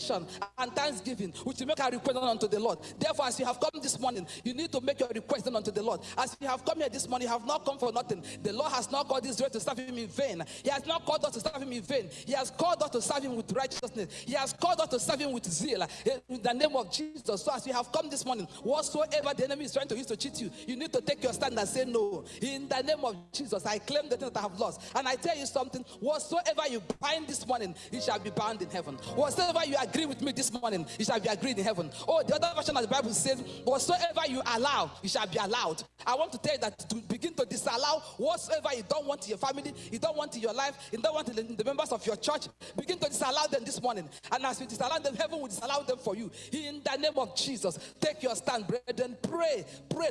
supplication and thanksgiving, which will make a request unto the Lord. Therefore, as you have come this morning, you need to make your request unto the Lord. As you have come here this morning, you have not come for nothing. The Lord has not called this Israel to serve him in vain. He has not called us to serve him in vain. He has called us to serve him with righteousness. He has called us to serve him with zeal eh, in the name of Jesus. So as you have come this morning, whatsoever the enemy is trying to use to cheat you, you need to take your stand and say no. In the name of Jesus, I claim the thing that I have lost. And I tell you something, whatsoever you bind this morning, it shall be bound in heaven. Whatsoever you agree with me this morning, it shall be agreed in heaven. Oh, the other version of the Bible says, whatsoever you allow, you shall be allowed. I want to tell you that to begin to disallow whatsoever you don't want in your family, you don't want in your life, you don't want in the members of your church, begin to disallow them this morning. And as you disallow them, heaven will disallow them for you. In the name of Jesus, take your stand, brethren. Pray, pray.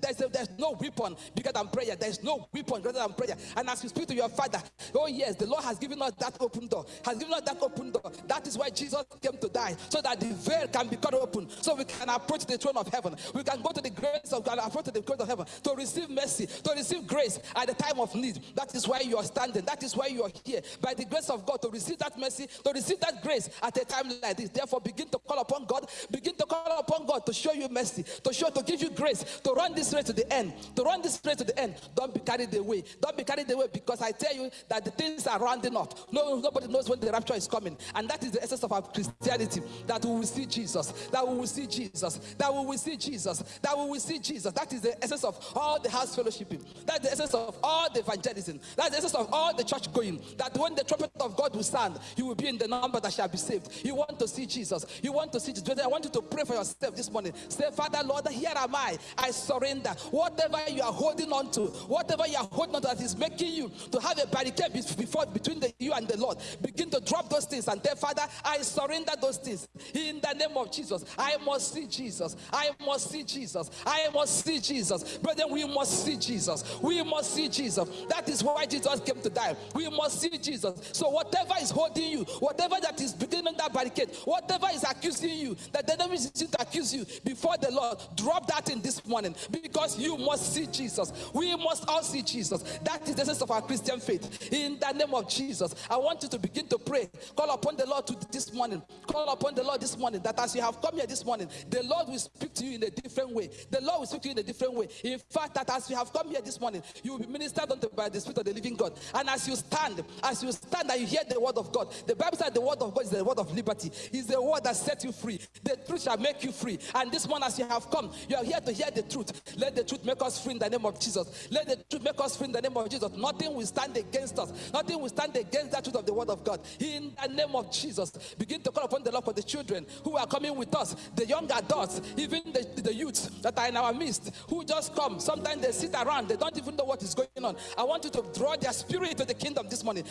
There's, a, there's no weapon bigger than prayer. There's no weapon greater than prayer. And as you speak to your father, oh yes, the Lord has given us that open door. Has given us that open door. That is why Jesus came to die, so that the veil can be cut open, so we can approach the throne of heaven. We can go to the grace of God, approach the grace of heaven to receive mercy, to receive grace at the time of need. That is why you are standing. That is why you are here. By the grace of God, to receive that mercy, to receive that grace at a time like this. Therefore, begin to call upon God. Begin to call upon God to show you mercy, to show, to give you grace, to run this race to the end, to run this race to the end. Don't be carried away. Don't be carried away because I tell you that the things are rounding up. No, nobody knows when the rapture is coming, and that is the essence of our Christianity. That we will see Jesus. That we will see Jesus. That we will see Jesus. That we will see Jesus. That is the essence of all the house fellowshipping. That's the essence of all the evangelism. That's the essence of all the church going. That when the trumpet of God will sound, you will be in the number that shall be saved. You want to see Jesus. You want to see Jesus. I want you to pray for yourself this morning. Say, Father, Lord, here am I. I surrender. Whatever you are holding on to, whatever you are holding on to that is making you to have a barricade before between the, you and the Lord, begin to drop those things and tell Father, I surrender those things in the name of Jesus. I must see Jesus. I must see Jesus. I must see Jesus. Brother, we must see Jesus. We must see Jesus. That is why Jesus came to die. We must see Jesus. So whatever is holding you, whatever that is beginning that barricade, whatever is accusing you, that the enemy is to accuse you before the Lord, drop that in this morning because you must see Jesus. We must all see Jesus. That is the essence of our Christian faith. In the name of Jesus, I want you to begin to pray. Call upon the Lord to this morning. Call upon the Lord this morning that as you have come here this morning, the Lord will speak to you in a different way. The Lord will speak to you in a different way. In fact, that as you have come here this morning, you will be ministered unto by the Spirit of the living God. And as you stand, as you stand and you hear the word of God, the Bible says the word of God is the word of liberty. Is the word that sets you free. The truth shall make you free. And this morning, as you have come, you are here to hear the truth. Let the truth make us free in the name of Jesus. Let the truth make us free in the name of Jesus. Nothing will stand against us. Nothing will stand against that truth of the word of God. In the name of Jesus, begin to call upon the Lord for the children who are coming with us, the young adults, even the, the youths that are in our midst, who just come. Sometimes they sit around, they don't even know what is going on. I want you to draw their spirit to the kingdom this morning.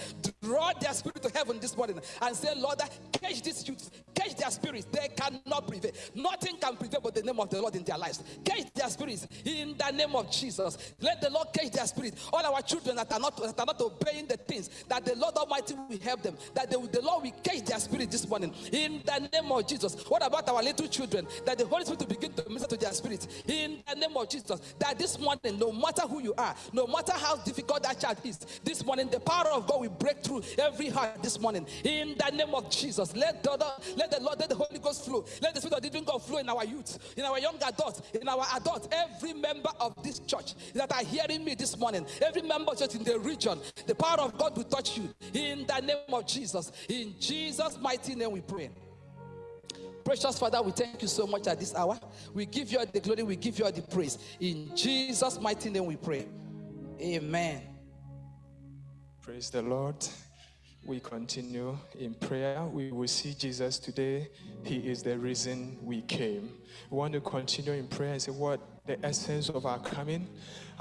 Draw their spirit to heaven this morning and say, Lord, catch these youths, catch their spirits. They cannot prevail. Nothing can prevail but the name of the Lord in their lives. Catch their spirits in the name of Jesus. Let the Lord catch their spirit. All our children that are not, that are not obeying the things that the Lord Almighty will help them, that they, the Lord will catch their spirit this morning in the name of Jesus. What about our little children? That the Holy Spirit will begin to minister to their spirit in the name of Jesus. That this morning, no matter who you are, no matter how difficult that child is, this morning the power of God will break through every heart this morning in the name of Jesus. Let the, let the Lord, let the Holy Ghost flow. Let the Spirit of the living God flow in our youth, in our young adults, in our adults. Every member of this church that are hearing me this morning, every member church in the region, the power of God will touch you in the name of Jesus. In Jesus' mighty name we pray. Precious Father, we thank you so much at this hour. We give you all the glory, we give you all the praise. In Jesus' mighty name we pray. Amen. Praise the Lord. We continue in prayer. We will see Jesus today. He is the reason we came. We want to continue in prayer and say, What the essence of our coming?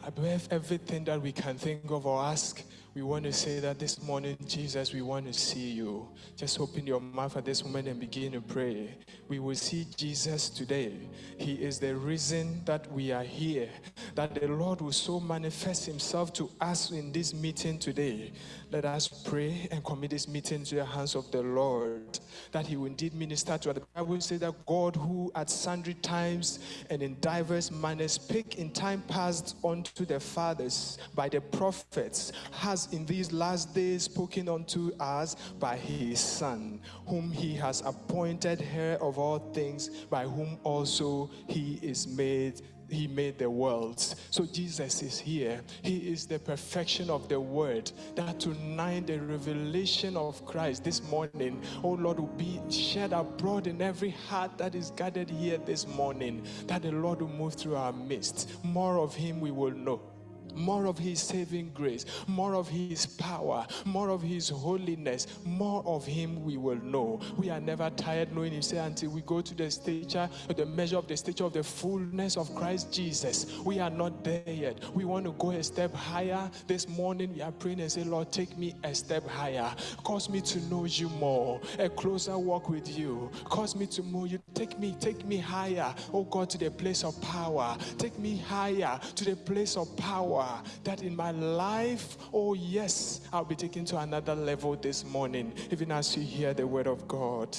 Above everything that we can think of or ask, we want to say that this morning, Jesus, we want to see you. Just open your mouth at this moment and begin to pray. We will see Jesus today. He is the reason that we are here, that the Lord will so manifest himself to us in this meeting today. Let us pray and commit this meeting to the hands of the Lord, that he will indeed minister to us. The Bible says that God, who at sundry times and in diverse manners spake in time past unto the fathers by the prophets, has in these last days spoken unto us by his Son, whom he has appointed heir of all things, by whom also he is made he made the worlds. So Jesus is here. He is the perfection of the word. That tonight the revelation of Christ this morning, oh Lord, will be shed abroad in every heart that is gathered here this morning. That the Lord will move through our midst. More of him we will know more of his saving grace, more of his power, more of his holiness, more of him we will know. We are never tired knowing him, say, until we go to the stature, the measure of the stature of the fullness of Christ Jesus. We are not there yet. We want to go a step higher. This morning we are praying and say, Lord, take me a step higher. Cause me to know you more, a closer walk with you. Cause me to know you. Take me, take me higher, oh God, to the place of power. Take me higher to the place of power that in my life, oh yes, I'll be taken to another level this morning, even as you hear the word of God.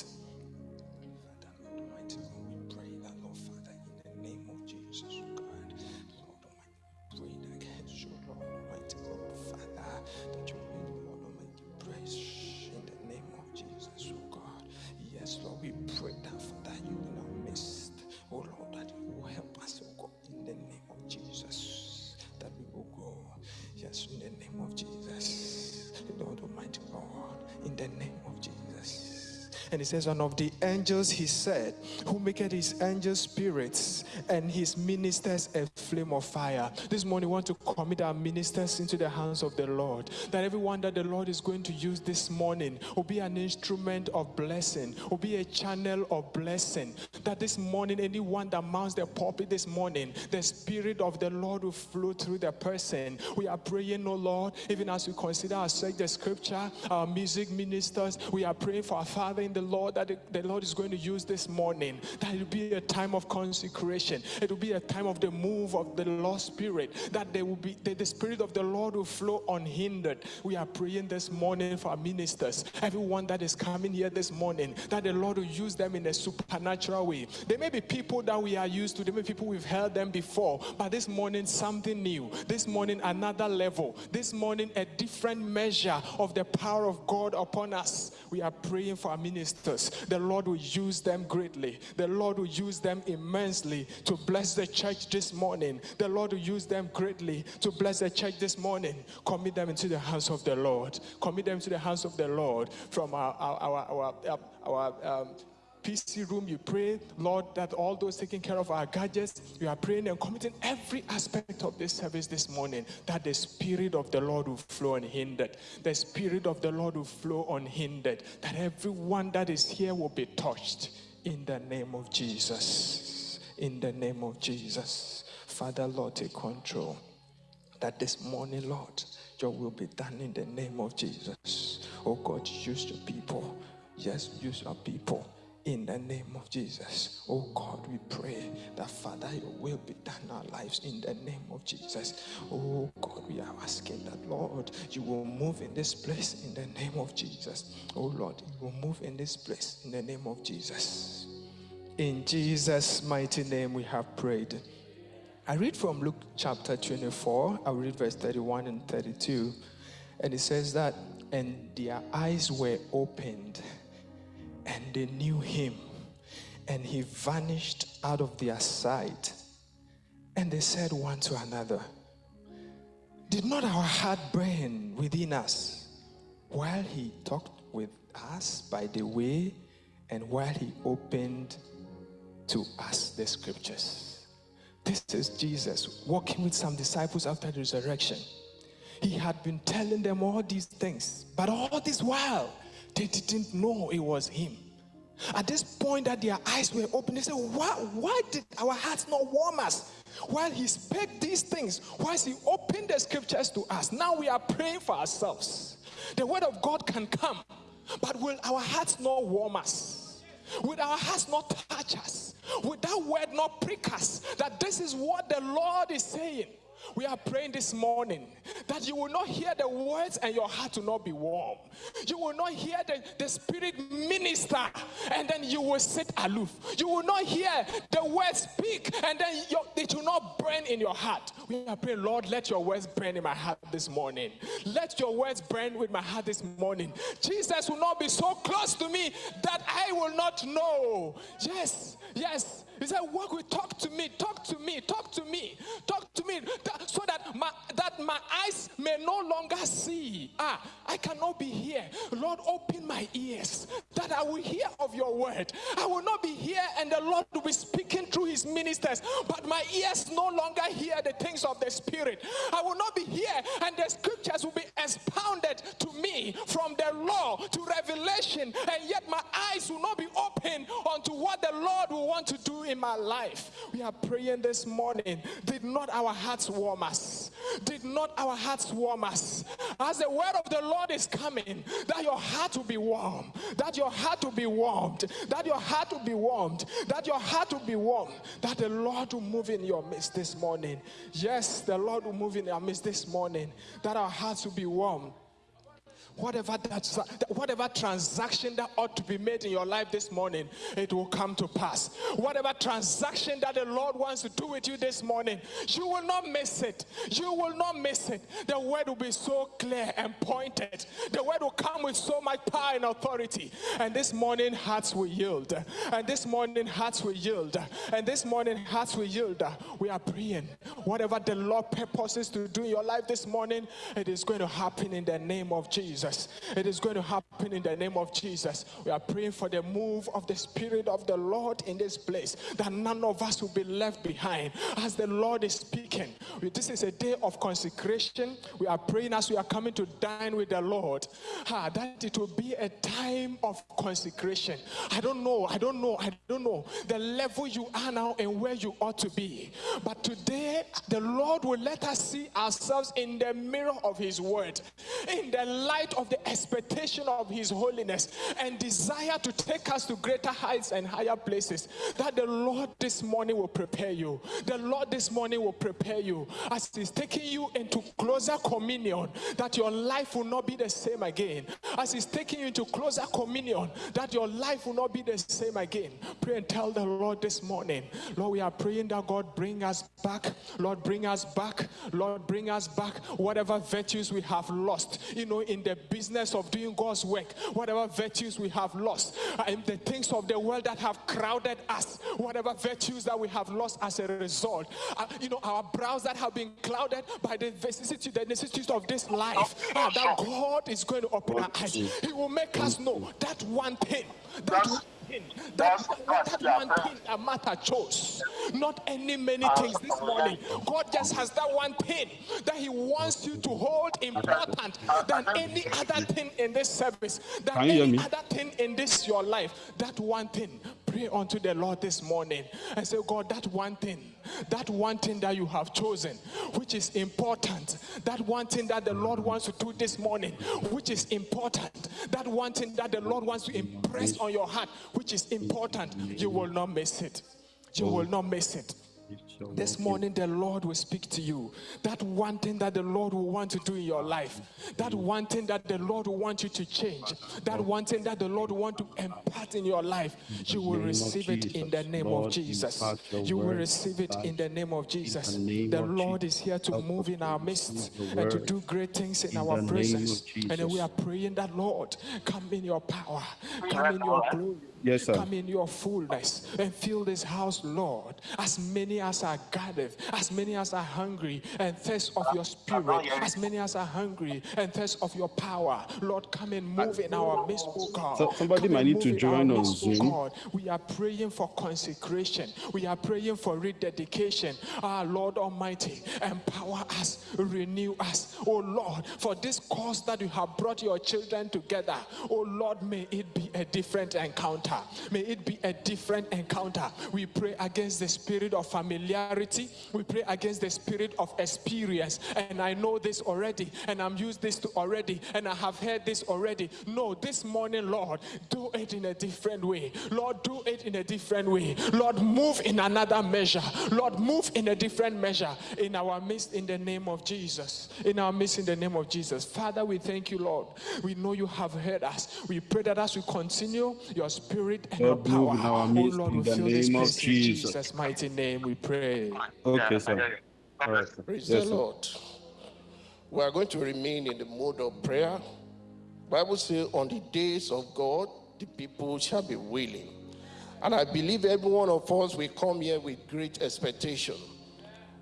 Says, One of the angels, he said, Who maketh his angels spirits and his ministers a flame of fire. This morning, we want to commit our ministers into the hands of the Lord. That everyone that the Lord is going to use this morning will be an instrument of blessing, will be a channel of blessing. That this morning, anyone that mounts the pulpit this morning, the Spirit of the Lord will flow through the person. We are praying, oh Lord, even as we consider ourselves the scripture, our music ministers, we are praying for our Father in the Lord that the Lord is going to use this morning. That it will be a time of consecration. It will be a time of the move of the Lord Spirit. That there will be that the Spirit of the Lord will flow unhindered. We are praying this morning for our ministers, everyone that is coming here this morning, that the Lord will use them in a supernatural way. There may be people that we are used to, there may be people we've heard them before, but this morning something new. This morning another level. This morning a different measure of the power of God upon us. We are praying for our ministers. The Lord will use them greatly. The Lord will use them immensely to bless the church this morning. The Lord will use them greatly to bless the church this morning. Commit them into the hands of the Lord. Commit them to the hands of the Lord from our, our, our, our, our um, PC room, you pray, Lord, that all those taking care of our gadgets, you are praying and committing every aspect of this service this morning that the Spirit of the Lord will flow unhindered. The Spirit of the Lord will flow unhindered. That everyone that is here will be touched in the name of Jesus. In the name of Jesus. Father, Lord, take control. That this morning, Lord, your will be done in the name of Jesus. Oh God, use your people. Yes, use your people in the name of Jesus. Oh God, we pray that Father, your will be done in our lives in the name of Jesus. Oh God, we are asking that Lord, you will move in this place in the name of Jesus. Oh Lord, you will move in this place in the name of Jesus. In Jesus' mighty name, we have prayed. I read from Luke chapter 24, I'll read verse 31 and 32. And it says that, and their eyes were opened and they knew him, and he vanished out of their sight. And they said one to another, Did not our heart burn within us while he talked with us by the way and while he opened to us the scriptures? This is Jesus walking with some disciples after the resurrection. He had been telling them all these things, but all this while, they didn't know it was him. At this point that their eyes were open, they said, why, why did our hearts not warm us? While he spoke these things, while he opened the scriptures to us, now we are praying for ourselves. The word of God can come, but will our hearts not warm us? Will our hearts not touch us? Will that word not prick us? That this is what the Lord is saying. We are praying this morning that you will not hear the words and your heart will not be warm. You will not hear the, the Spirit minister and then you will sit aloof. You will not hear the words speak and then your, it will not burn in your heart. We are praying, Lord, let your words burn in my heart this morning. Let your words burn with my heart this morning. Jesus will not be so close to me that I will not know. Yes, yes. He said, Work with talk to me, talk to me, talk to me, talk to me, so that my that my eyes may no longer see. Ah, I cannot be here. Lord, open my ears that I will hear of your word. I will not be here and the Lord will be speaking through his ministers, but my ears no longer hear the things of the spirit. I will not be here and the scriptures will be expounded to me from the law to revelation, and yet my eyes will not be open unto what the Lord will want to do in my life. We are praying this morning. Did not our hearts warm us? Did not our hearts warm us? As the word of the Lord is coming, that your heart will be warm, that your heart will be warmed, that your heart will be warmed, that your heart will be warm, that the Lord will move in your midst this morning. Yes, the Lord will move in our midst this morning, that our hearts will be warm whatever that whatever transaction that ought to be made in your life this morning it will come to pass. Whatever transaction that the lord wants to do with you this morning you will not miss it. You will not miss it. The word will be so clear and pointed. The word will come with so much power and authority. And this morning hearts will yield. And this morning hearts will yield. And this morning hearts will yield. We are praying. Whatever the lord purposes to do in your life this morning it is going to happen in the name of jesus Jesus. It is going to happen in the name of Jesus. We are praying for the move of the Spirit of the Lord in this place, that none of us will be left behind as the Lord is speaking. This is a day of consecration. We are praying as we are coming to dine with the Lord, ah, that it will be a time of consecration. I don't know, I don't know, I don't know the level you are now and where you ought to be. But today, the Lord will let us see ourselves in the mirror of His Word, in the light of the expectation of His holiness and desire to take us to greater heights and higher places, that the Lord this morning will prepare you. The Lord this morning will prepare you as He's taking you into closer communion, that your life will not be the same again. As He's taking you into closer communion, that your life will not be the same again. Pray and tell the Lord this morning, Lord, we are praying that God bring us back. Lord, bring us back. Lord, bring us back whatever virtues we have lost, you know, in the business of doing God's work, whatever virtues we have lost, and the things of the world that have crowded us, whatever virtues that we have lost as a result, uh, you know, our brows that have been clouded by the vicissitude, the necessities of this life, uh, that God is going to open our eyes. He will make us know that one thing, that one thing, that, that one thing that Martha chose. Not any many things this morning. God just has that one thing that He wants you to hold important than any other thing in this service, than any other thing in this your life. That one thing. Pray unto the Lord this morning and say, God, that one thing, that one thing that you have chosen, which is important, that one thing that the Lord wants to do this morning, which is important, that one thing that the Lord wants to impress on your heart, which is important, you will not miss it. You will not miss it. This morning, the Lord will speak to you. That one thing that the Lord will want to do in your life, that one thing that the Lord will want you to change, that one thing that the Lord will want to impart in your life, you will receive it in the name of Jesus. You will receive it in the name of Jesus. The Lord is here to move in our midst and to do great things in our presence. And we are praying that, Lord, come in your power, come in your glory. Yes, sir. Come in your fullness and fill this house, Lord. As many as are gathered, as many as are hungry and thirst of your spirit, as many as are hungry and thirst of your power, Lord, come and move in our midst, oh God. So somebody Come might need to in join our on midst, oh Zoom. God. We are praying for consecration. We are praying for rededication. Our Lord Almighty, empower us, renew us, oh Lord, for this cause that you have brought your children together. Oh Lord, may it be a different encounter. Encounter. May it be a different encounter. We pray against the spirit of familiarity. We pray against the spirit of experience. And I know this already, and I'm used this to already, and I have heard this already. No, this morning, Lord, do it in a different way. Lord, do it in a different way. Lord, move in another measure. Lord, move in a different measure in our midst in the name of Jesus. In our midst in the name of Jesus. Father, we thank you, Lord. We know you have heard us. We pray that as we continue, your spirit and Lord, your power, in our oh Lord, in the fill name of Jesus. Jesus' mighty name. We pray. Okay, sir. All right, sir. Praise Yes, the sir. Lord. We are going to remain in the mode of prayer. Bible says, on the days of God, the people shall be willing. And I believe every one of us will come here with great expectation.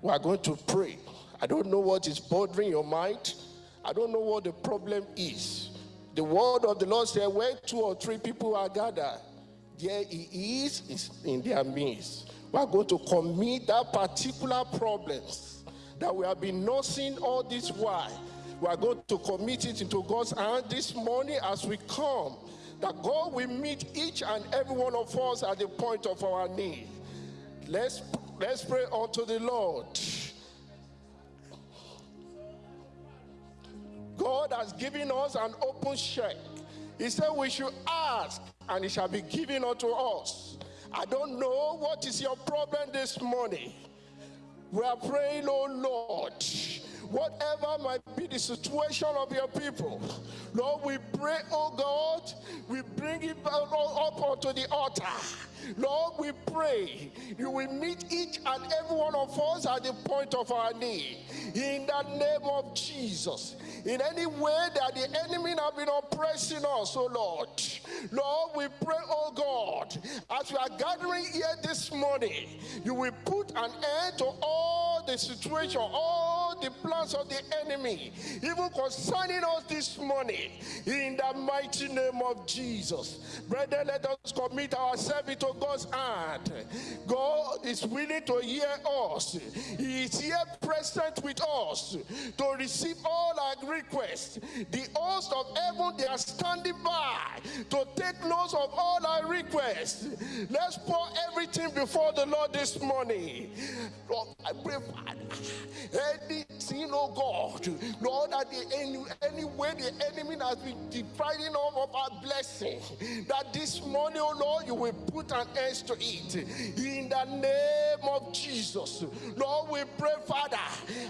We are going to pray. I don't know what is bothering your mind. I don't know what the problem is. The word of the Lord said, where two or three people are gathered, there he is, is in their midst. We are going to commit that particular problems that we have been nursing all this while. We are going to commit it into God's hand this morning as we come. That God will meet each and every one of us at the point of our need. Let's let's pray unto the Lord. God has given us an open check. He said we should ask and it shall be given unto us. I don't know what is your problem this morning. We are praying, oh Lord, whatever might be the situation of your people, Lord, we pray, oh God, we bring it up oh, up onto the altar. Lord, we pray you will meet each and every one of us at the point of our need. In the name of Jesus. In any way that the enemy have been oppressing us, oh Lord. Lord, we pray, oh God, as we are gathering here this morning, you will put an end to all the situation, all the plans of the enemy, even concerning us this morning, in the mighty name of Jesus. Brethren, let us commit ourselves into God's hand. God is willing to hear us. He is here present with us to receive all our requests. The host of heaven, they are standing by to take notes of all our requests. Let's pour everything before the Lord this morning. Lord, I pray, anything, oh God, Lord, that the any, any way the enemy has been depriving us of our blessing, that this morning, oh Lord, you will put an end to it. In the name of Jesus, Lord, we pray, Father,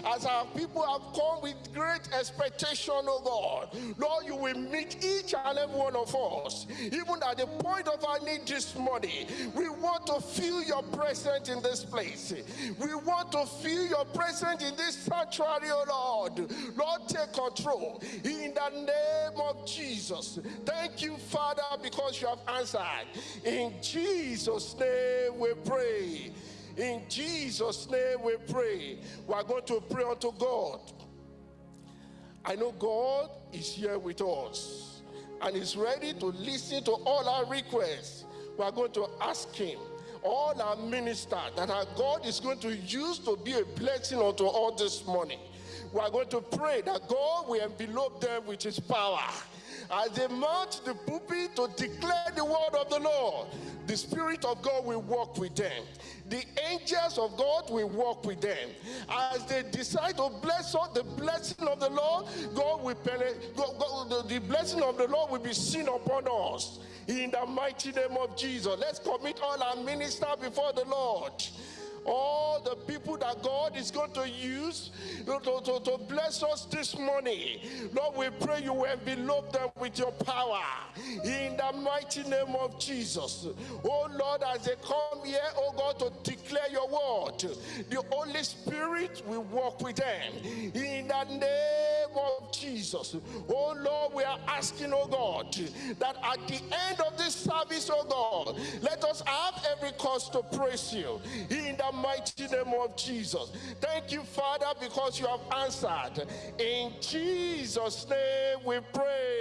as our people have come with great expectation, oh God, Lord, you will meet each and every one of us, even at the point of our need this morning. We want to feel your presence in this place. We want to feel your presence in this sanctuary, oh Lord. Lord, take control in the name of Jesus. Thank you, Father, because you have answered. In Jesus' name we pray. In Jesus' name we pray. We are going to pray unto God. I know God is here with us and is ready to listen to all our requests. We are going to ask Him, all our ministers that our God is going to use to be a blessing unto all this morning. We are going to pray that God will envelope them with His power. As they mount the pulpit to declare the word of the Lord, the Spirit of God will walk with them. The angels of God will walk with them. As they decide to bless the blessing of the Lord, God will God, God- the, blessing of the Lord will be seen upon us. In the mighty name of Jesus. Let's commit all our ministers before the Lord all the people that God is going to use to, to, to, bless us this morning. Lord, we pray you will envelope them with your power in the mighty name of Jesus. Oh Lord, as they come here, oh God, to declare your word, the Holy Spirit will walk with them in the name of Jesus. Oh Lord, we are asking, oh God, that at the end of this service, oh God, let us have every cause to praise you in the mighty name of Jesus. Thank you, Father, because you have answered. In Jesus' name we pray.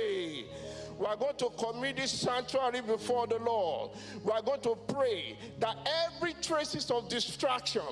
We are going to commit this sanctuary before the Lord. We are going to pray that every traces of distraction,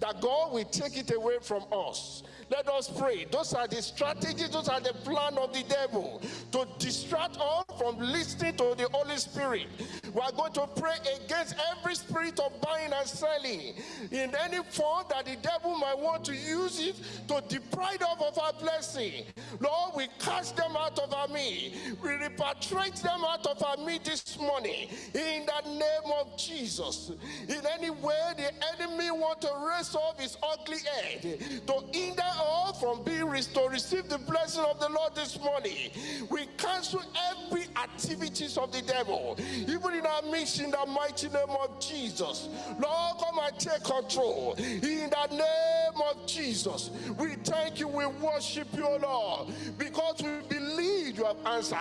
that God will take it away from us. Let us pray. Those are the strategies, those are the plan of the devil to distract us from listening to the Holy Spirit. We are going to pray against every spirit of buying and selling in any form that the devil might want to use it to deprive us of our blessing. Lord, we cast them out of our midst. We repatriate them out of our midst this morning in the name of Jesus. In any way the enemy want to raise up his ugly head to hinder us from being restored, receive the blessing of the Lord this morning. We cancel every activities of the devil, even in our midst, in the mighty name of Jesus. Lord, come and take control. In the name of Jesus, we thank you, we worship you, Lord, because we believe you have answered.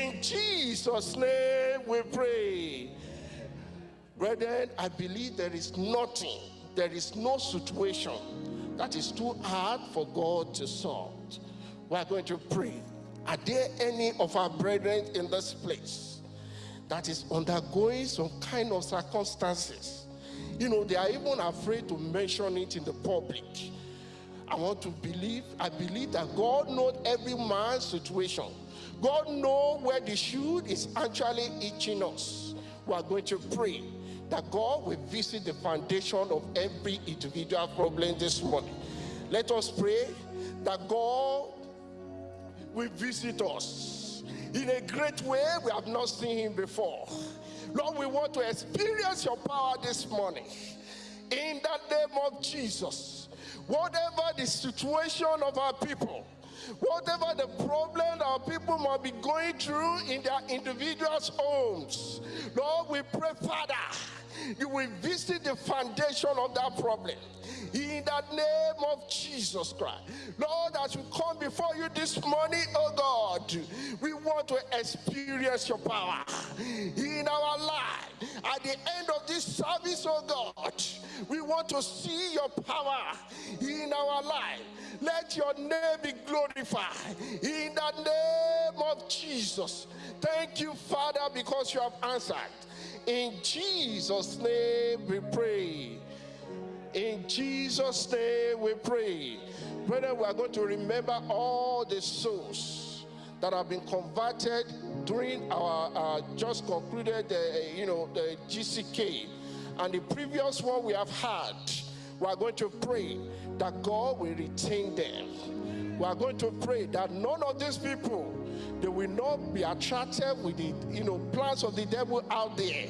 In Jesus' name we pray. Brethren, I believe there is nothing, there is no situation that is too hard for God to solve. We are going to pray. Are there any of our brethren in this place that is undergoing some kind of circumstances? You know, they are even afraid to mention it in the public. I want to believe, I believe that God knows every man's situation. God knows where the shoe is actually itching us. We are going to pray that God will visit the foundation of every individual problem this morning. Let us pray that God will visit us in a great way we have not seen him before. Lord, we want to experience your power this morning. In the name of Jesus, whatever the situation of our people, whatever the problem our people might be going through in their individuals' homes, Lord, we pray, Father, you will visit the foundation of that problem. In the name of Jesus Christ. Lord, as we come before you this morning, oh God, we want to experience your power in our life. At the end of this service, oh God, we want to see your power in our life. Let your name be glorified in the name of Jesus. Thank you, Father, because you have answered. In Jesus' name we pray. In Jesus' name we pray. Brother, we are going to remember all the souls that have been converted during our uh, just concluded, uh, you know, the GCK. And the previous one we have had, we are going to pray that God will retain them. We are going to pray that none of these people they will not be attracted with the you know plans of the devil out there.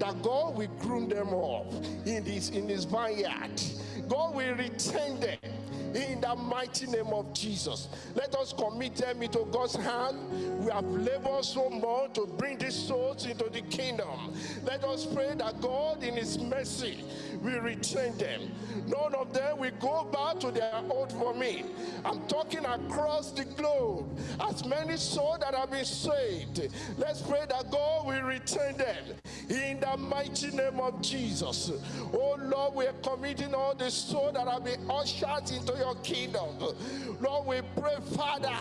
That God will groom them up in this in his vineyard. God will retain them in the mighty name of Jesus. Let us commit them into God's hand. We have labored so much to bring these souls into the kingdom. Let us pray that God, in His mercy, will retain them. None of them will go back to their old for me. I'm talking across the globe. As many souls that have been saved, let's pray that God will retain them in the mighty name of Jesus. Oh Lord, we are committing all the souls that have been ushered into your kingdom. Lord, we pray, Father,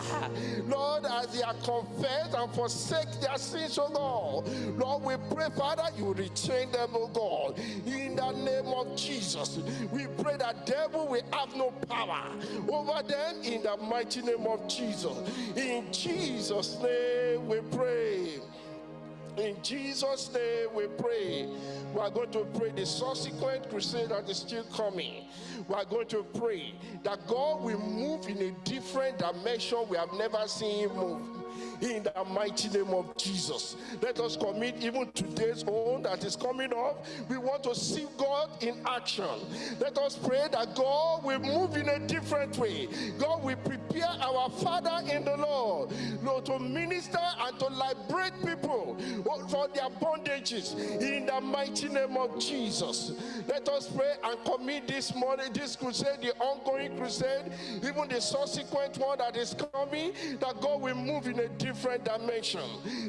Lord, as they are confessed and forsake their sins, oh God. Lord, we pray, Father, you retain them, oh God. In the name of Jesus, we pray that devil will have no power over them in the mighty name of Jesus. In Jesus' name we pray. In Jesus' name we pray. We are going to pray the subsequent crusade that is still coming. We are going to pray that God will move in a different dimension we have never seen him move in the mighty name of Jesus. Let us commit even today's own that is coming up. We want to see God in action. Let us pray that God will move in a different way. God will prepare our Father in the Lord, Lord to minister and to liberate people for their bondages in the mighty name of Jesus. Let us pray and commit this morning, this crusade, the ongoing crusade, even the subsequent one that is coming, that God will move in a different dimension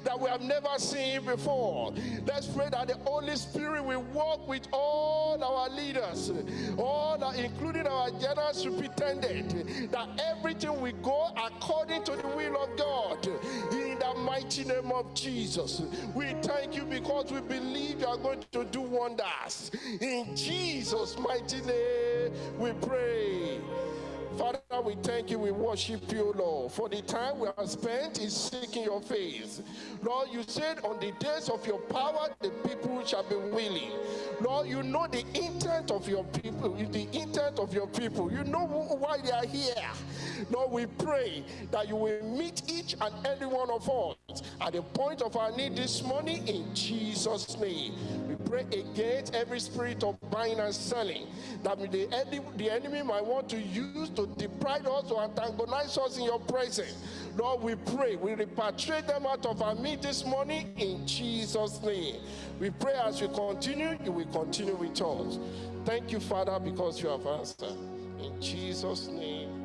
that we have never seen before. Let's pray that the Holy Spirit will walk with all our leaders, all our, including our general superintendent, that everything will go according to the will of God. In the mighty name of Jesus. We thank you because we believe you are going to do wonders. In Jesus' mighty name, we pray. Father, we thank you, we worship you, Lord, for the time we have spent in seeking your face. Lord, you said on the days of your power, the people shall be willing. Lord, you know the intent of your people, the intent of your people. You know why they are here. Lord, we pray that you will meet each and every one of us at the point of our need this morning in Jesus' name. We pray against every spirit of buying and selling that the enemy, the enemy might want to use to deprive us or antagonize us in your presence. Lord, we pray, we repatriate them out of our midst this morning in Jesus' name. We pray as we continue, you will continue with us. Thank you, Father, because you have answered. In Jesus' name.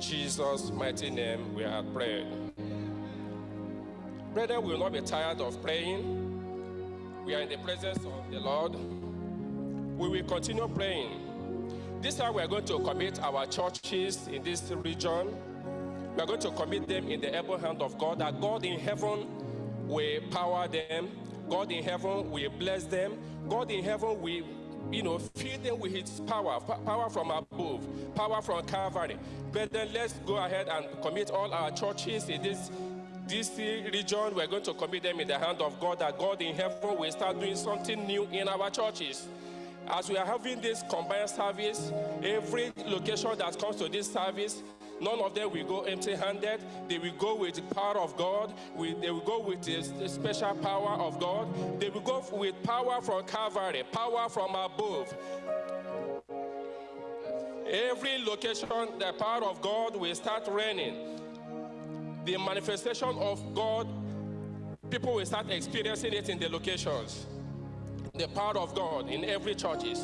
Jesus' mighty name, we are prayed. Brethren, we will not be tired of praying. We are in the presence of the Lord. We will continue praying. This time we are going to commit our churches in this region. We are going to commit them in the able hand of God, that God in heaven will power them. God in heaven will bless them. God in heaven will you know, fill them with his power, power from above, power from Calvary. But then let's go ahead and commit all our churches in this this region. We're going to commit them in the hand of God, that God in heaven will start doing something new in our churches. As we are having this combined service, every location that comes to this service, None of them will go empty handed. They will go with the power of God. they will go with the special power of God. They will go with power from Calvary, power from above. Every location, the power of God will start raining. The manifestation of God, people will start experiencing it in the locations. The power of God in every churches.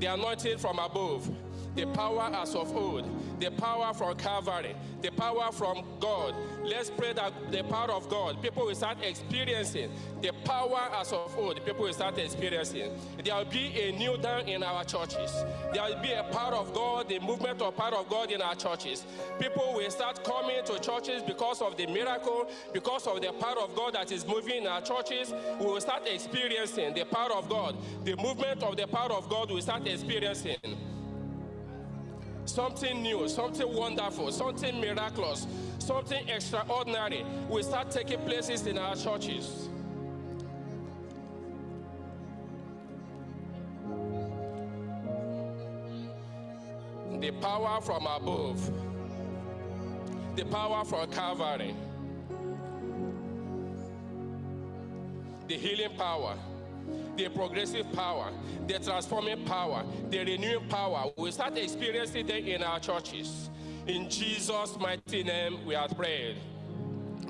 The anointing from above the power as of old, the power from Calvary, the power from God. Let's pray that the power of God, people will start experiencing the power as of old, people will start experiencing. There will be a new dawn in our churches. There will be a power of God, the movement of power of God in our churches. People will start coming to churches because of the miracle, because of the power of God that is moving in our churches. We will start experiencing the power of God. The movement of the power of God will start experiencing something new, something wonderful, something miraculous, something extraordinary. Will start taking places in our churches. The power from above, the power from Calvary, the healing power the progressive power, the transforming power, the renewing power. We start experiencing them in our churches. In Jesus' mighty name, we are prayed.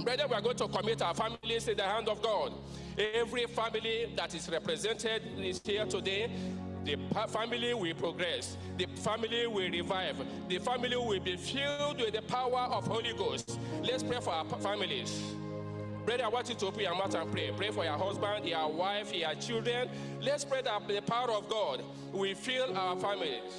Brethren, we are going to commit our families in the hand of God. Every family that is represented is here today. The family will progress. The family will revive. The family will be filled with the power of Holy Ghost. Let's pray for our families. Brother, I want you to open your mouth and pray. Pray for your husband, your wife, your children. Let's pray that the power of God will fill our families.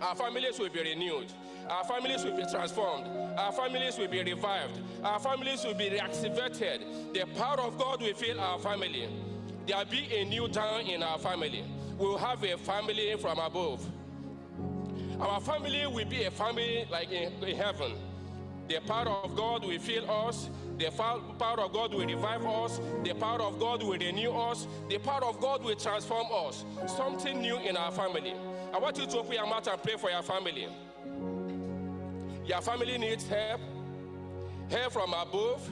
Our families will be renewed. Our families will be transformed. Our families will be revived. Our families will be reactivated. The power of God will fill our family. There will be a new dawn in our family. We will have a family from above. Our family will be a family like in, in heaven. The power of God will fill us. The power of God will revive us. The power of God will renew us. The power of God will transform us. Something new in our family. I want you to open your mouth and pray for your family. Your family needs help, help from above,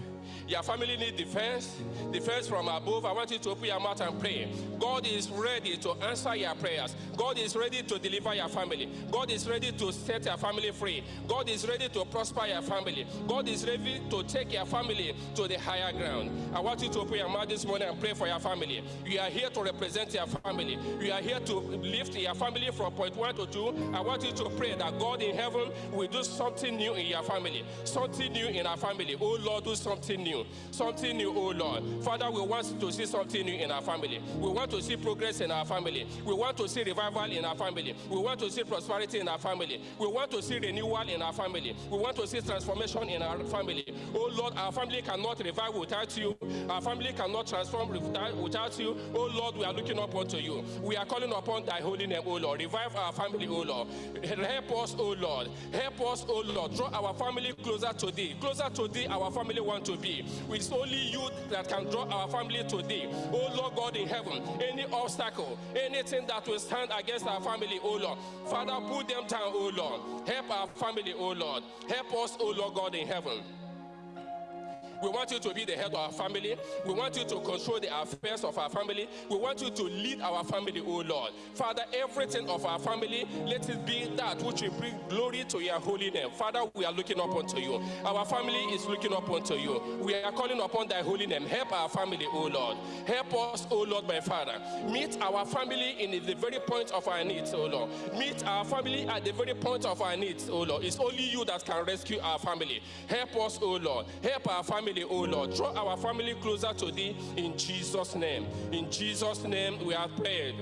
your family need defense, defense from above. I want you to open your mouth and pray. God is ready to answer your prayers. God is ready to deliver your family. God is ready to set your family free. God is ready to prosper your family. God is ready to take your family to the higher ground. I want you to open your mouth this morning and pray for your family. You are here to represent your family. You are here to lift your family from point one to two. I want you to pray that God in heaven will do something new in your family, something new in our family. Oh Lord, do something new. New, something new, oh Lord. Father, we want to see something new in our family. We want to see progress in our family. We want to see revival in our family. We want to see prosperity in our family. We want to see renewal in our family. We want to see transformation in our family. Oh Lord, our family cannot revive without you. Our family cannot transform without, you. Oh Lord, we are looking up unto you. We are calling upon thy holy name, oh Lord. Revive our family, oh Lord. Help us, oh Lord. Help us, oh Lord. Draw our family closer to thee. Closer to thee, our family want to be. It's only you that can draw our family today. Oh Lord God in heaven, any obstacle, anything that will stand against our family, oh Lord. Father, put them down, oh Lord. Help our family, oh Lord. Help us, oh Lord God in heaven. We want you to be the head of our family. We want you to control the affairs of our family. We want you to lead our family, O Lord. Father, everything of our family, let it be that which will bring glory to your holy name. Father, we are looking up unto you. Our family is looking up unto you. We are calling upon thy holy name. Help our family, O Lord. Help us, O Lord, my Father. Meet our family in the very point of our needs, O Lord. Meet our family at the very point of our needs, O Lord. It's only you that can rescue our family. Help us, O Lord. Help our family family, oh Lord. Draw our family closer to thee in Jesus' name. In Jesus' name, we have prayed.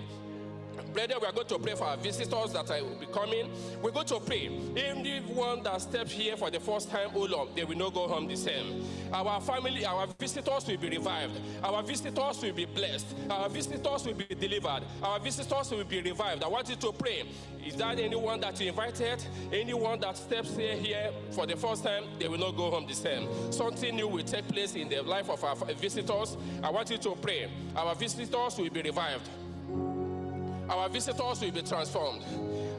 Brethren, we are going to pray for our visitors that will be coming. We're going to pray. Anyone that steps here for the first time, oh Lord, they will not go home the same. Our family, our visitors will be revived. Our visitors will be blessed. Our visitors will be delivered. Our visitors will be revived. I want you to pray. Is that anyone that you invited? Anyone that steps here, here for the first time, they will not go home the same. Something new will take place in the life of our visitors. I want you to pray. Our visitors will be revived. Our visitors will be transformed.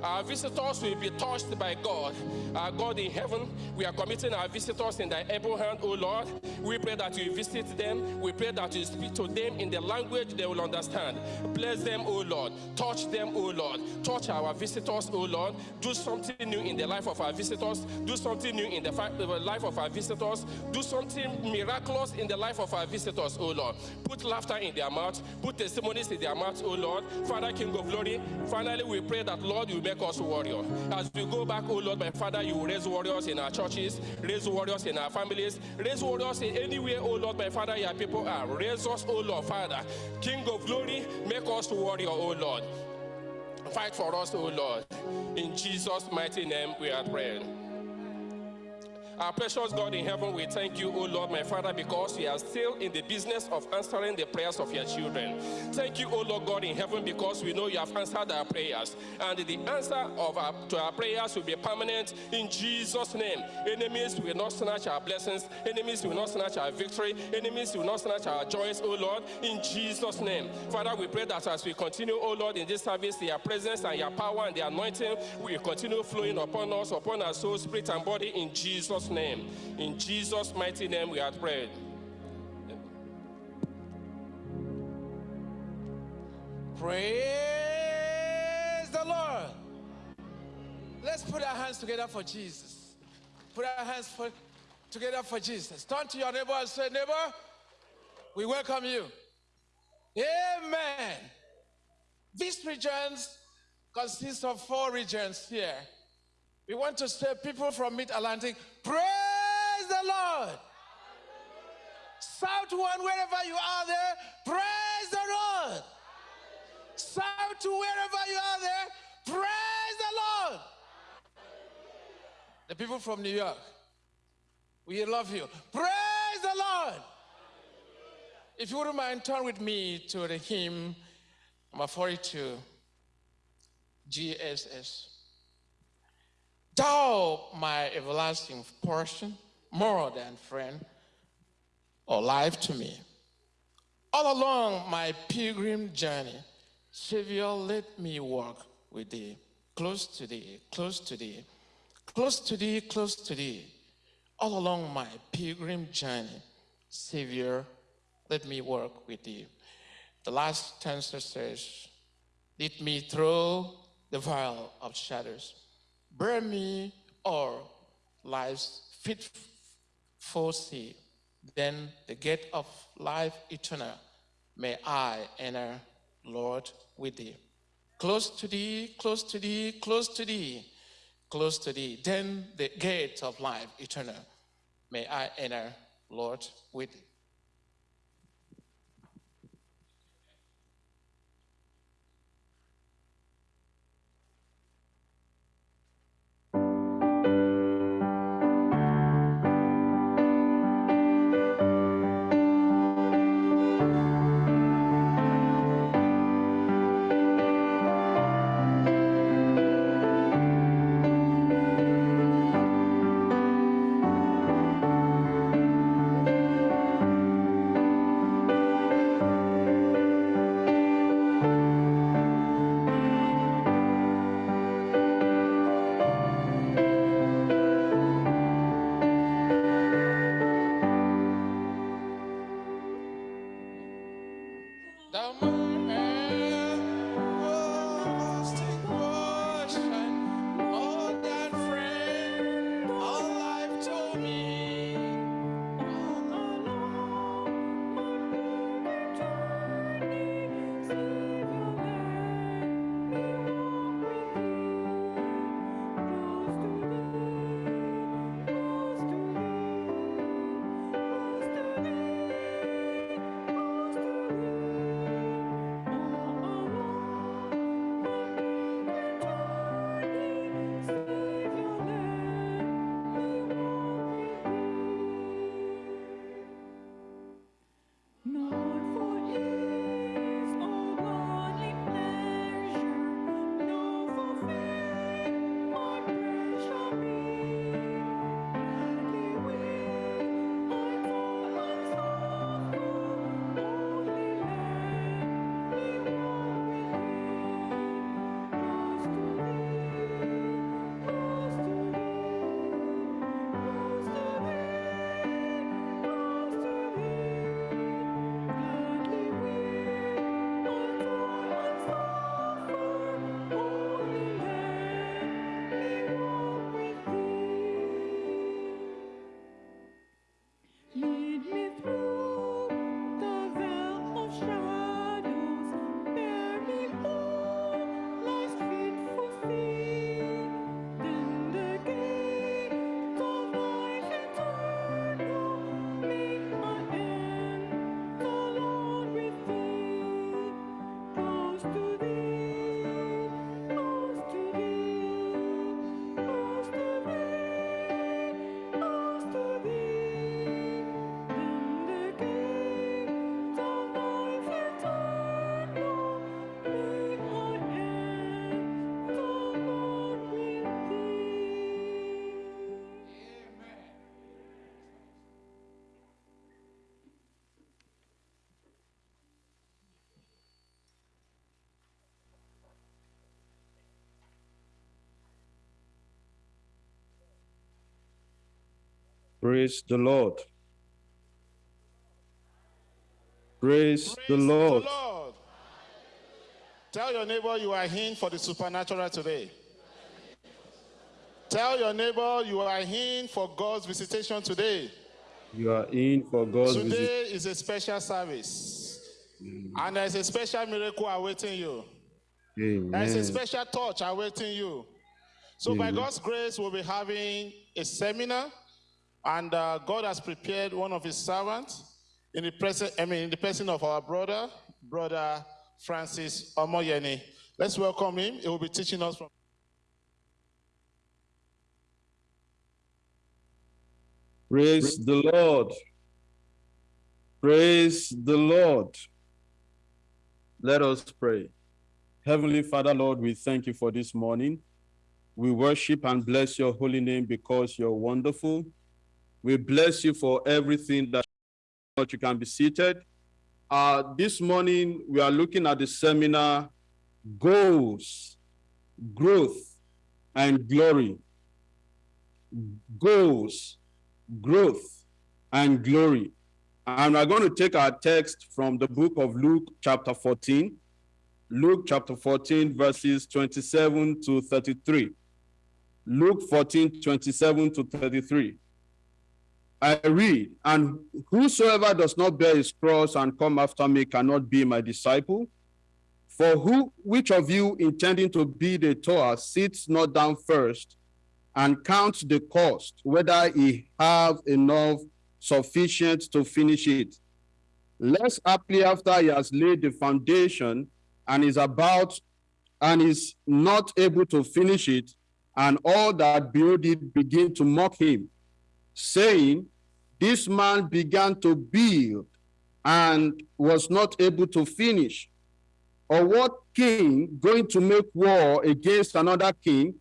Our visitors will be touched by God. Our God in heaven, we are committing our visitors in thy able hand, O Lord. We pray that you visit them. We pray that you speak to them in the language they will understand. Bless them, O Lord. Touch them, O Lord. Touch our visitors, O Lord. Do something new in the life of our visitors. Do something new in the uh, life of our visitors. Do something miraculous in the life of our visitors, O Lord. Put laughter in their mouth. Put testimonies in their mouth, O Lord. Father, King of glory, finally we pray that, Lord, you make us warrior. As we go back, oh Lord, my Father, you raise warriors in our churches, raise warriors in our families, raise warriors in anywhere, oh Lord, my Father, your people are. Raise us, oh Lord, Father, King of glory, make us warrior, oh Lord. Fight for us, oh Lord. In Jesus' mighty name, we are praying. Our precious God in heaven, we thank you, O Lord, my Father, because you are still in the business of answering the prayers of your children. Thank you, O Lord God in heaven, because we know you have answered our prayers. And the answer of our, to our prayers will be permanent in Jesus' name. Enemies will not snatch our blessings. Enemies will not snatch our victory. Enemies will not snatch our joys, O Lord, in Jesus' name. Father, we pray that as we continue, O Lord, in this service, your presence and your power and the anointing will continue flowing upon us, upon our soul, spirit, and body in Jesus' name. In Jesus' mighty name, we have prayed. Praise the Lord. Let's put our hands together for Jesus. Put our hands for, together for Jesus. Turn to your neighbor and say, Neighbor, we welcome you. Amen. These regions consist of four regions here. We want to say people from Mid Atlantic, praise the Lord. South one, wherever you are there, praise the Lord. South to wherever you are there, praise the Lord. The people from New York, we love you. Praise the Lord. If you wouldn't mind, turn with me to the hymn number 42, GSS. Thou, my everlasting portion, more than friend or life to me. All along my pilgrim journey, Savior, let me walk with thee, close to thee, close to thee, close to thee, close to thee. All along my pilgrim journey, Savior, let me walk with thee. The last stanza says, lead me through the vale of shadows Bear me or life's fitful sea, then the gate of life eternal may I enter, Lord, with thee. Close to thee, close to thee, close to thee, close to thee, then the gate of life eternal may I enter, Lord, with The Praise the Lord. Praise, the Lord. Lord. Tell your neighbor you are in for the supernatural today. Tell your neighbor you are in for God's visitation today. You are in for God's visit. Today is a special service. And there's a special miracle awaiting you. There's a special touch awaiting you. So, by God's grace, we'll be having a seminar, and uh, God has prepared one of His servants in the present. I mean, in the person of our brother, brother Francis Omoyeni. Let's welcome him. He will be teaching us from. Praise the Lord. Praise the Lord. Let us pray. Heavenly Father, Lord, we thank you for this morning. We worship and bless your holy name because you're wonderful. We bless you for everything that you can be seated. Uh, this morning, we are looking at the seminar Goals, Growth, and Glory. Goals, growth, and glory. And we're going to take our text from the book of Luke, chapter 14. Luke chapter 14, verses 27 to 33. Luke 14, 27 to 33. I read, and whosoever does not bear his cross and come after me cannot be my disciple. For who, which of you intending to build a tower sits not down first and counts the cost, whether he have enough sufficient to finish it. Less aptly after he has laid the foundation and is about and is not able to finish it, and all that build it begin to mock him, saying, This man began to build and was not able to finish. Or what king going to make war against another king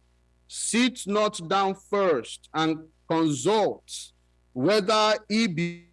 sits not down first and consults whether he be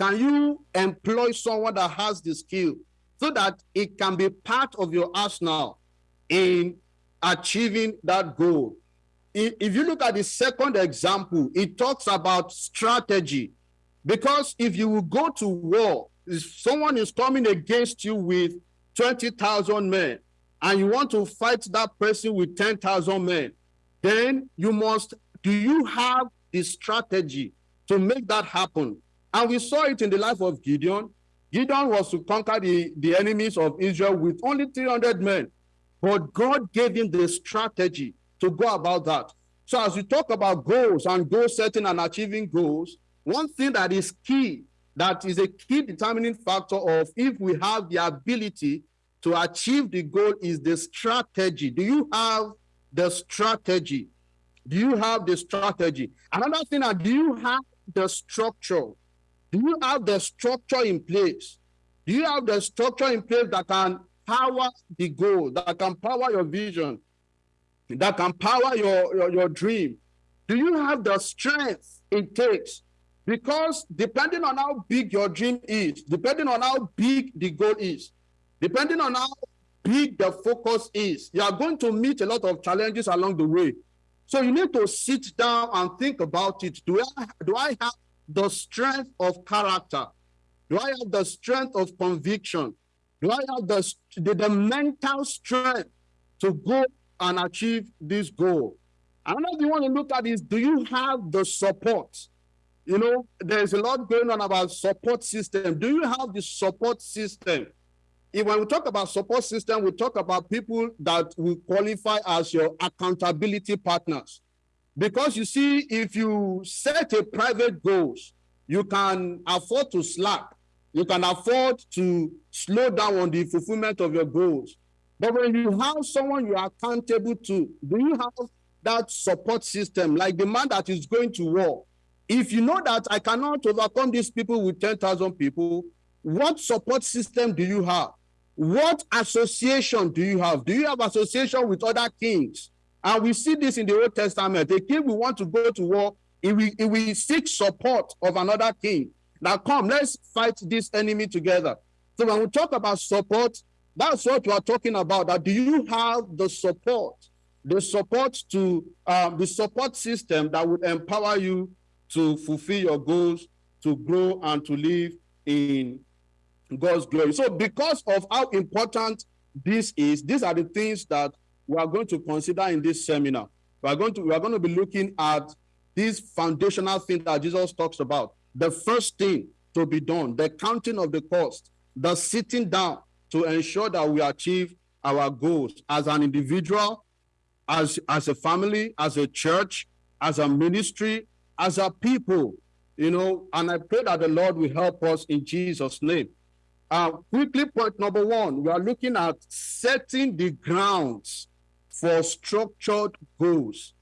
Can you employ someone that has the skill so that it can be part of your arsenal in achieving that goal? If you look at the second example, it talks about strategy. Because if you will go to war, if someone is coming against you with 20,000 men, and you want to fight that person with 10,000 men, then you must, do you have the strategy to make that happen? And we saw it in the life of Gideon. Gideon was to conquer the, the enemies of Israel with only 300 men, but God gave him the strategy to go about that. So, as we talk about goals and goal setting and achieving goals, one thing that is key, that is a key determining factor of if we have the ability to achieve the goal is the strategy. Do you have the strategy? Do you have the strategy? Another thing, do you have the structure? Do you have the structure in place? Do you have the structure in place that can power the goal, that can power your vision, that can power your, your, your dream? Do you have the strength it takes? Because depending on how big your dream is, depending on how big the goal is, depending on how big the focus is. You are going to meet a lot of challenges along the way. So you need to sit down and think about it. Do I do I have the strength of character? Do I have the strength of conviction? Do I have the, the, the mental strength to go and achieve this goal? Another you want to look at is do you have the support? You know, there's a lot going on about support system. Do you have the support system? If when we talk about support system, we talk about people that will qualify as your accountability partners. Because you see, if you set a private goals, you can afford to slack. You can afford to slow down on the fulfillment of your goals. But when you have someone you are accountable to, do you have that support system, like the man that is going to war? If you know that I cannot overcome these people with 10,000 people, what support system do you have? What association do you have? Do you have association with other kings? And we see this in the Old Testament. A king will want to go to war, he will, he will seek support of another king. Now, come, let's fight this enemy together. So, when we talk about support, that's what we are talking about. That do you have the support, the support to um, the support system that would empower you to fulfill your goals, to grow, and to live in God's glory. So, because of how important this is, these are the things that we are going to consider in this seminar. We are going to we are going to be looking at these foundational things that Jesus talks about. The first thing to be done, the counting of the cost, the sitting down to ensure that we achieve our goals as an individual, as as a family, as a church, as a ministry, as a people. You know, and I pray that the Lord will help us in Jesus' name. Uh, quickly, point number one, we are looking at setting the grounds for structured goals.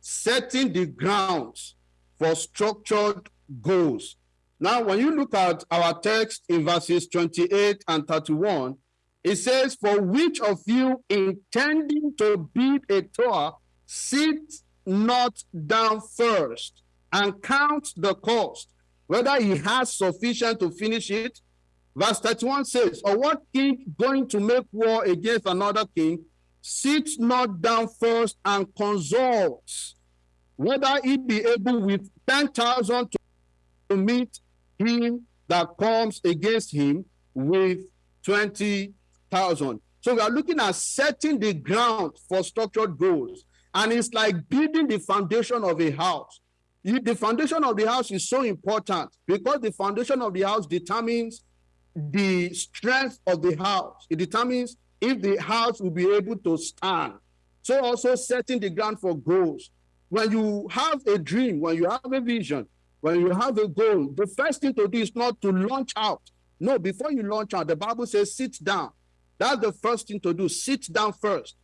Setting the grounds for structured goals. Now, when you look at our text in verses 28 and 31, it says, For which of you intending to build a tower, sit not down first and count the cost, whether he has sufficient to finish it. Verse 31 says, Or what king going to make war against another king sits not down first and consults whether he be able with 10,000 to meet him that comes against him with 20,000. So we are looking at setting the ground for structured goals. And it's like building the foundation of a house. The foundation of the house is so important because the foundation of the house determines the strength of the house. It determines if the house will be able to stand. So also setting the ground for goals. When you have a dream, when you have a vision, when you have a goal, the first thing to do is not to launch out. No, before you launch out, the Bible says sit down. That's the first thing to do. Sit down first.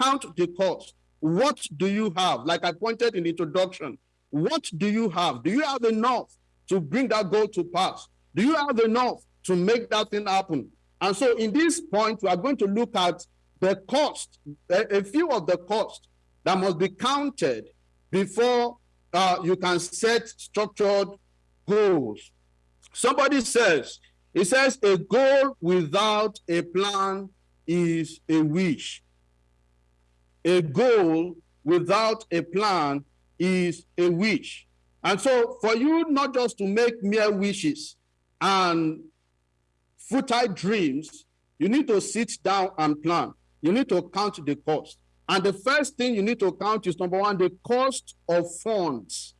Count the cost. What do you have? Like I pointed in the introduction, what do you have? Do you have enough to bring that goal to pass? Do you have enough to make that thing happen? And so in this point, we are going to look at the cost, a, few of the costs that must be counted before uh, you can set structured goals. Somebody says, it says, a goal without a plan is a wish. A goal without a plan is a wish. And so, for you not just to make mere wishes and futile dreams, you need to sit down and plan. You need to count the cost. And the first thing you need to count is number one, the cost of funds.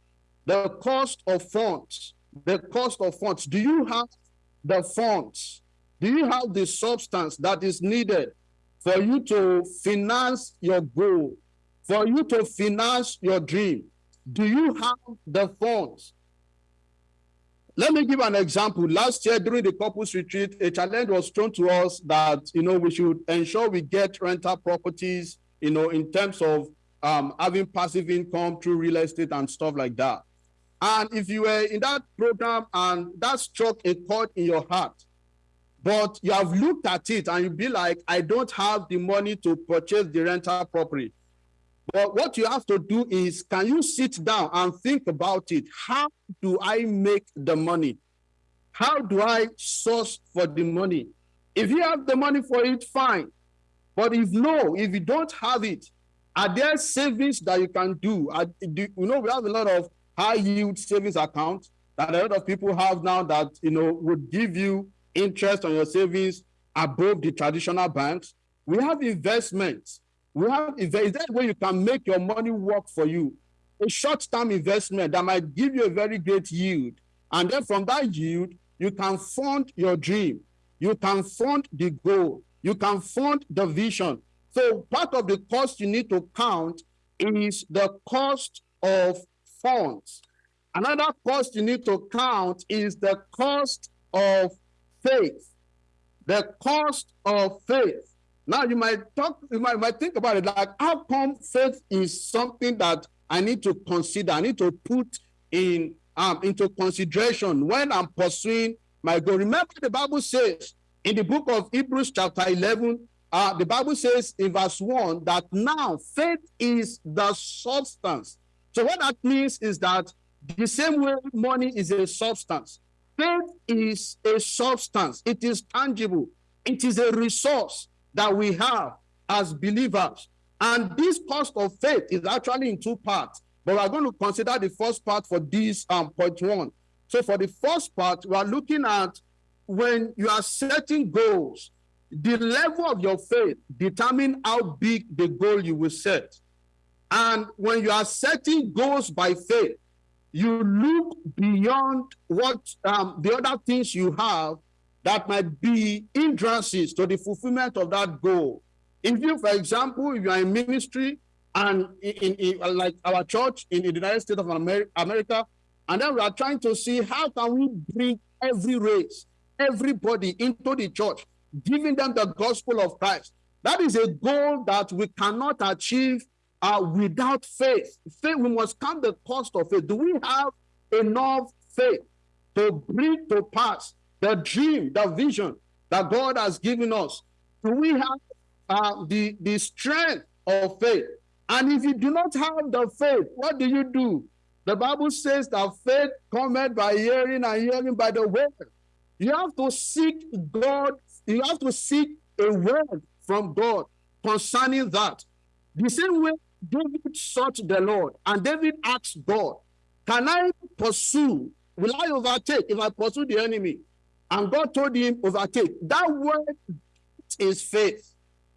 The cost of funds. The cost of funds. Do you have the funds? Do you have the substance that is needed for you to finance your goal, for you to finance your dream? Do you have the funds? Let me give an example. Last year during the couples retreat, a challenge was thrown to us that you know we should ensure we get rental properties, you know, in terms of um, having passive income through real estate and stuff like that. And if you were in that program and that struck a chord in your heart, but you have looked at it and you be like, I don't have the money to purchase the rental property. But what you have to do is, can you sit down and think about it? How do I make the money? How do I source for the money? If you have the money for it, fine. But if no, if you don't have it, are there savings that you can do? Are, do you know we have a lot of high yield savings accounts that a lot of people have now that you know would give you interest on your savings above the traditional banks. We have investments. We have invest- is that way you can make your money work for you. A short-term investment that might give you a very great yield. And then from that yield, you can fund your dream. You can fund the goal. You can fund the vision. So part of the cost you need to count is the cost of funds. Another cost you need to count is the cost of faith. The cost of faith. Now you might talk, you might, might think about it like how come faith is something that I need to consider, I need to put in um, into consideration when I'm pursuing my goal. Remember, the Bible says in the book of Hebrews, chapter 11, uh, the Bible says in verse 1 that now faith is the substance. So, what that means is that the same way money is a substance, faith is a substance, it is tangible, it is a resource that we have as believers. And this cost of faith is actually in two parts. But we're going to consider the first part for this um, point one. So for the first part, we are looking at when you are setting goals, the level of your faith determine how big the goal you will set. And when you are setting goals by faith, you look beyond what um, the other things you have that might be hindrances to the fulfillment of that goal. If you, for example, if you are in ministry and in, in, in like our church in the United States of Amer- America, and then we are trying to see how can we bring every race, everybody into the church, giving them the gospel of Christ. That is a goal that we cannot achieve uh, without faith. Faith, we must count the cost of it. Do we have enough faith to bring to pass the dream, the vision that God has given us? Do we have uh, the, the strength of faith? And if you do not have the faith, what do you do? The Bible says that faith cometh by hearing and hearing by the word. You have to seek God, you have to seek a word from God concerning that. The same way David sought the Lord, and David asked God, Can I pursue? Will I overtake if I pursue the enemy? And God told him, Overtake. That word is faith.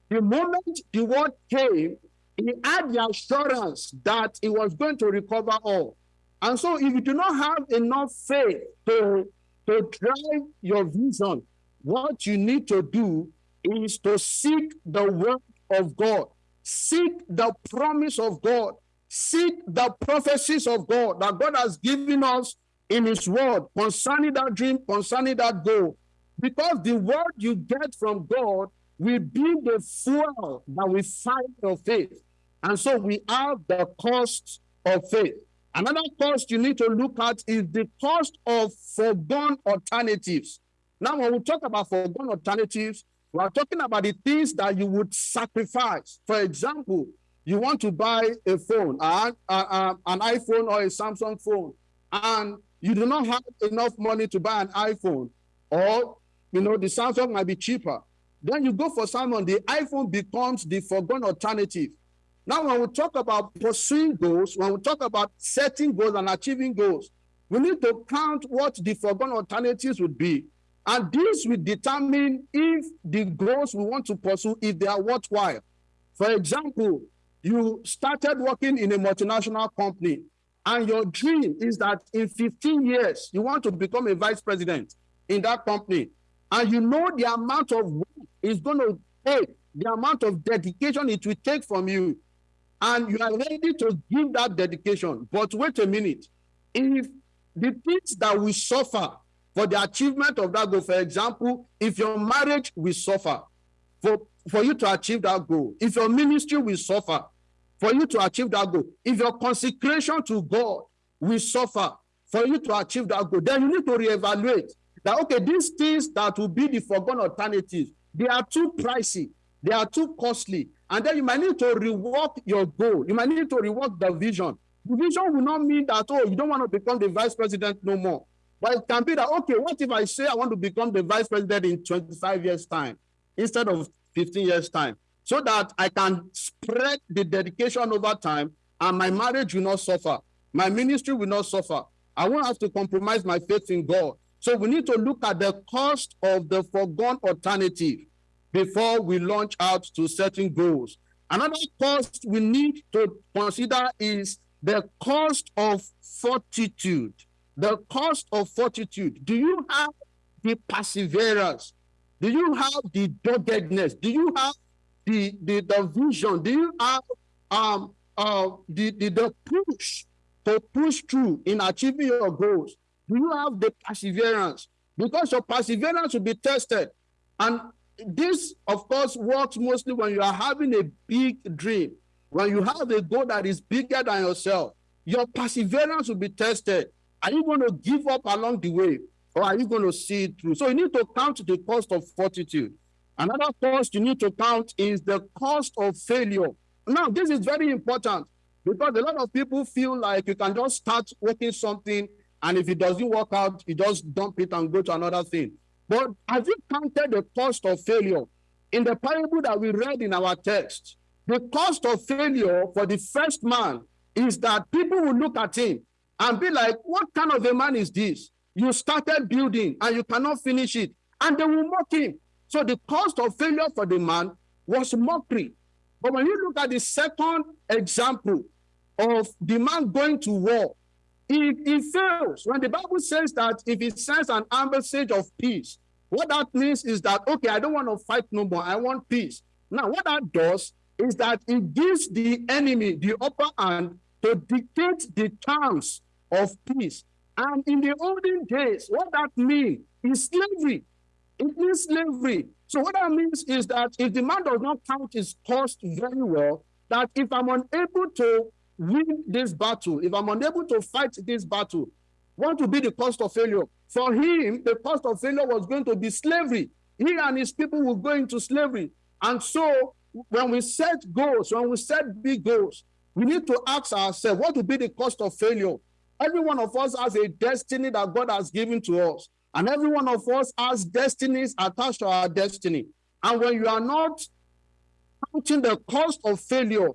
The moment the word came, he had the assurance that he was going to recover all. And so, if you do not have enough faith to, to drive your vision, what you need to do is to seek the word of God, seek the promise of God, seek the prophecies of God that God has given us in His word concerning that dream, concerning that goal. Because the word you get from God will be the fuel that will fight your faith. And so we have the cost of faith. Another cost you need to look at is the cost of foregone alternatives. Now, when we talk about foregone alternatives, we are talking about the things that you would sacrifice. For example, you want to buy a phone, an iPhone or a Samsung phone, and you do not have enough money to buy an iPhone, or you know the Samsung might be cheaper. Then you go for Samsung, the iPhone becomes the foregone alternative. Now, when we talk about pursuing goals, when we talk about setting goals and achieving goals, we need to count what the foregone alternatives would be. And this will determine if the goals we want to pursue, if they are worthwhile. For example, you started working in a multinational company, and your dream is that in 15 years, you want to become a vice president in that company. And you know the amount of work it's going to take, the amount of dedication it will take from you and you are ready to give that dedication. But wait a minute. If the things that we suffer for the achievement of that goal, for example, if your marriage will suffer for, for you to achieve that goal, if your ministry will suffer for you to achieve that goal, if your consecration to God will suffer for you to achieve that goal, then you need to reevaluate that, okay, these things that will be the foregone alternatives, they are too pricey, they are too costly, and then you might need to rework your goal. You might need to rework the vision. The vision will not mean that, oh, you don't want to become the vice president no more. But it can be that, okay, what if I say I want to become the vice president in 25 years' time instead of 15 years' time? So that I can spread the dedication over time and my marriage will not suffer. My ministry will not suffer. I won't have to compromise my faith in God. So we need to look at the cost of the foregone alternative before we launch out to certain goals. Another cost we need to consider is the cost of fortitude. The cost of fortitude. Do you have the perseverance? Do you have the doggedness? Do you have the, the, the vision? Do you have um, uh, the, the, the push to push through in achieving your goals? Do you have the perseverance? Because your perseverance will be tested. And this, of course, works mostly when you are having a big dream, when you have a goal that is bigger than yourself. Your perseverance will be tested. Are you going to give up along the way or are you going to see it through? So you need to count the cost of fortitude. Another cost you need to count is the cost of failure. Now, this is very important because a lot of people feel like you can just start working something and if it doesn't work out, you just dump it and go to another thing. But have you counted the cost of failure? In the parable that we read in our text, the cost of failure for the first man is that people will look at him and be like, What kind of a man is this? You started building and you cannot finish it, and they will mock him. So the cost of failure for the man was mockery. But when you look at the second example of the man going to war, he, he fails. When the Bible says that if he sends an ambassage of peace, what that means is that, okay, I don't want to fight no more. I want peace. Now, what that does is that it gives the enemy the upper hand to dictate the terms of peace. And in the olden days, what that means is slavery. It means slavery. So what that means is that if the man does not count his cost very well, that if I'm unable to win this battle, if I'm unable to fight this battle, what will be the cost of failure? For him, the cost of failure was going to be slavery. He and his people will go into slavery. And so when we set goals, when we set big goals, we need to ask ourselves, what will be the cost of failure? Every one of us has a destiny that God has given to us. And every one of us has destinies attached to our destiny. And when you are not counting the cost of failure,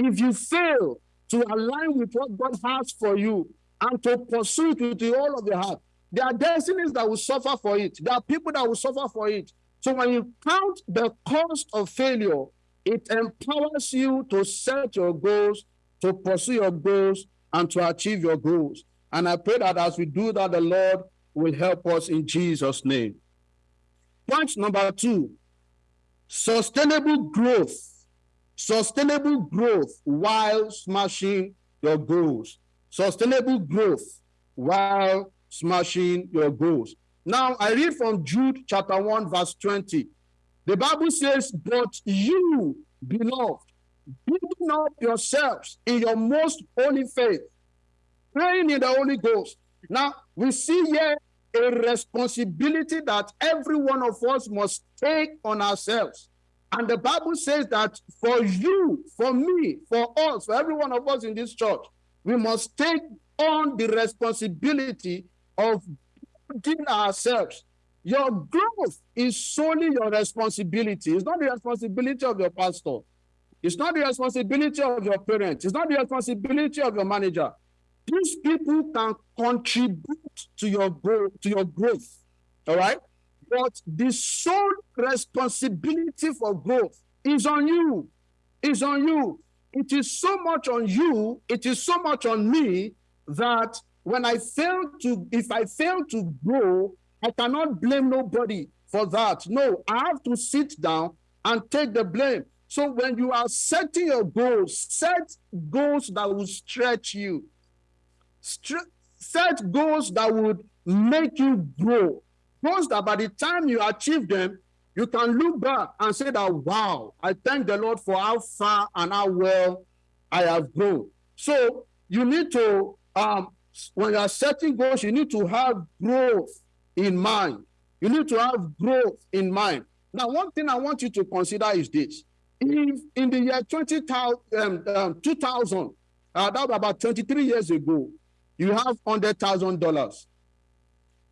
if you fail to align with what God has for you and to pursue it with all of your heart, there are destinies that will suffer for it. There are people that will suffer for it. So when you count the cost of failure, it empowers you to set your goals, to pursue your goals, and to achieve your goals. And I pray that as we do that, the Lord will help us in Jesus' name. Point number two sustainable growth. Sustainable growth while smashing your goals. Sustainable growth while smashing your goals. Now, I read from Jude chapter 1, verse 20. The Bible says, But you, beloved, building up yourselves in your most holy faith, praying in the Holy Ghost. Now, we see here a responsibility that every one of us must take on ourselves. And the Bible says that for you, for me, for us, for every one of us in this church, we must take on the responsibility of building ourselves. Your growth is solely your responsibility. It's not the responsibility of your pastor. It's not the responsibility of your parents. It's not the responsibility of your manager. These people can contribute to your growth, to your growth. All right. But the sole responsibility for growth is on you. Is on you. It is so much on you, it is so much on me that when I fail to, if I fail to grow, I cannot blame nobody for that. No, I have to sit down and take the blame. So when you are setting your goals, set goals that will stretch you. Set goals that would make you grow. Goals that by the time you achieve them, you can look back and say that, wow, I thank the Lord for how far and how well I have grown. So you need to, um, when you are setting goals, you need to have growth in mind. You need to have growth in mind. Now, one thing I want you to consider is this. If in the year 20, um, um, 2000, uh, that was about 23 years ago, you have $100,000.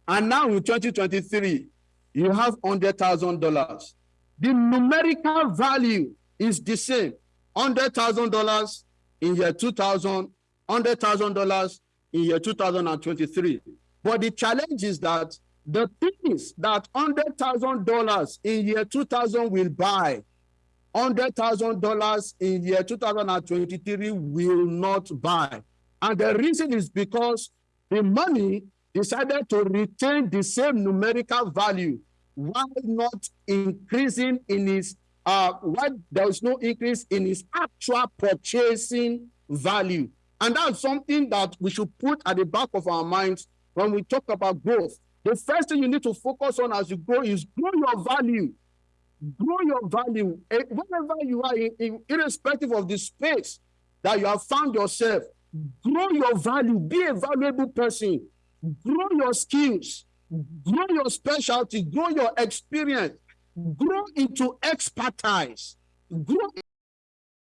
And now in 2023, you have $100,000. The numerical value is the same. $100,000 in year 2000, $100,000 in year 2023. But the challenge is that the things that $100,000 in year 2000 will buy, $100,000 in year 2023 will not buy. And the reason is because the money decided to retain the same numerical value while not increasing in its uh why there is no increase in its actual purchasing value. And that's something that we should put at the back of our minds when we talk about growth. The first thing you need to focus on as you grow is grow your value. Grow your value. Eh, Wherever you are, in- in- irrespective of the space that you have found yourself, grow your value. Be a valuable person. Grow your skills. Grow your specialty. Grow your experience. Grow into expertise. Grow